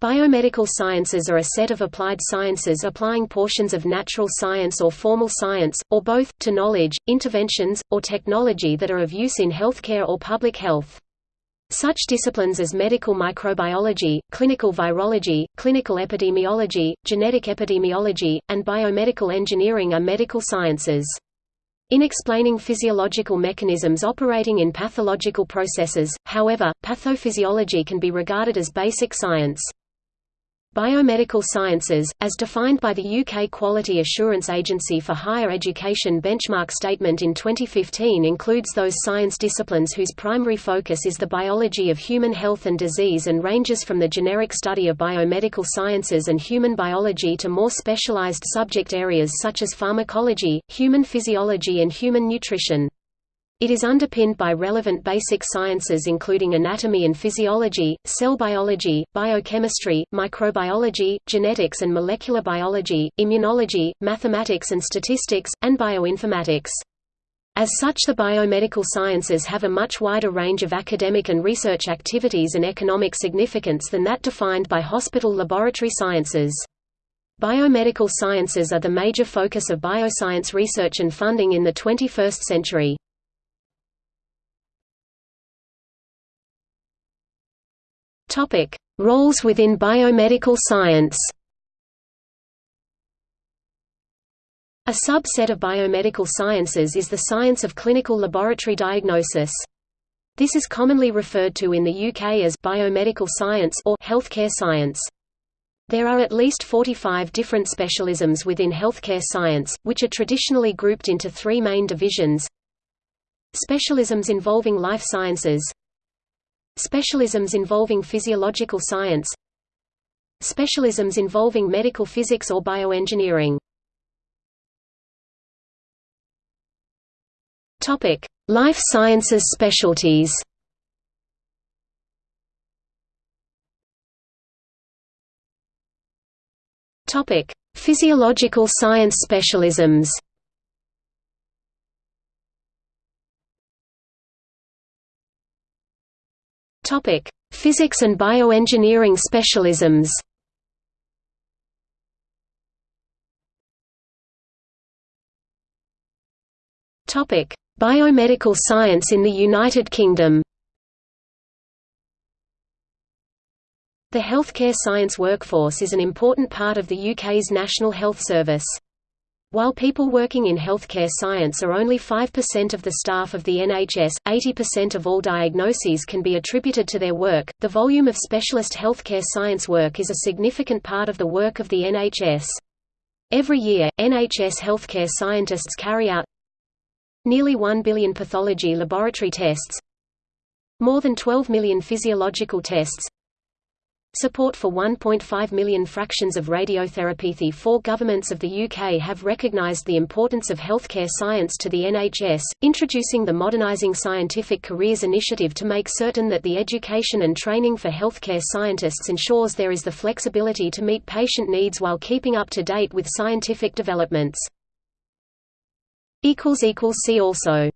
Biomedical sciences are a set of applied sciences applying portions of natural science or formal science, or both, to knowledge, interventions, or technology that are of use in healthcare or public health. Such disciplines as medical microbiology, clinical virology, clinical epidemiology, genetic epidemiology, and biomedical engineering are medical sciences. In explaining physiological mechanisms operating in pathological processes, however, pathophysiology can be regarded as basic science. Biomedical sciences, as defined by the UK Quality Assurance Agency for Higher Education benchmark statement in 2015 includes those science disciplines whose primary focus is the biology of human health and disease and ranges from the generic study of biomedical sciences and human biology to more specialized subject areas such as pharmacology, human physiology and human nutrition. It is underpinned by relevant basic sciences including anatomy and physiology, cell biology, biochemistry, microbiology, genetics and molecular biology, immunology, mathematics and statistics, and bioinformatics. As such the biomedical sciences have a much wider range of academic and research activities and economic significance than that defined by hospital laboratory sciences. Biomedical sciences are the major focus of bioscience research and funding in the 21st century. Topic: Roles within biomedical science. A subset of biomedical sciences is the science of clinical laboratory diagnosis. This is commonly referred to in the UK as biomedical science or healthcare science. There are at least 45 different specialisms within healthcare science, which are traditionally grouped into three main divisions. Specialisms involving life sciences, Specialisms involving physiological science Specialisms involving medical physics or bioengineering. Life sciences specialties. Physiological science specialisms Topic: Physics and bioengineering specialisms. Topic: Biomedical science in the United Kingdom. The healthcare science workforce is an important part of the UK's National Health Service. While people working in healthcare science are only 5% of the staff of the NHS, 80% of all diagnoses can be attributed to their work. The volume of specialist healthcare science work is a significant part of the work of the NHS. Every year, NHS healthcare scientists carry out nearly 1 billion pathology laboratory tests, more than 12 million physiological tests, Support for 1.5 million fractions of radiotherapy. The four governments of the UK have recognised the importance of healthcare science to the NHS, introducing the Modernising Scientific Careers initiative to make certain that the education and training for healthcare scientists ensures there is the flexibility to meet patient needs while keeping up to date with scientific developments. See also